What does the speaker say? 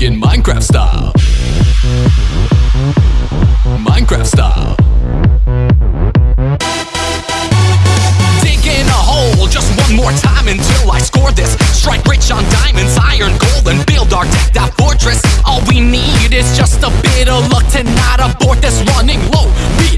music Minecraft style. Minecraft style. Digging a hole just one more time until I score this. Strike rich on diamonds, iron, gold, and build our decked out fortress. All we need is just a bit of luck to not abort this running low. We